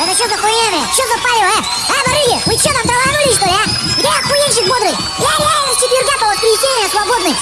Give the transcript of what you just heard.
Это что за хуйня, Что за палево, а? А, барыги, вы что там траванулись, что ли, а? Где охуенщик бодрый? Я реально с четверга по воскресенье свободный.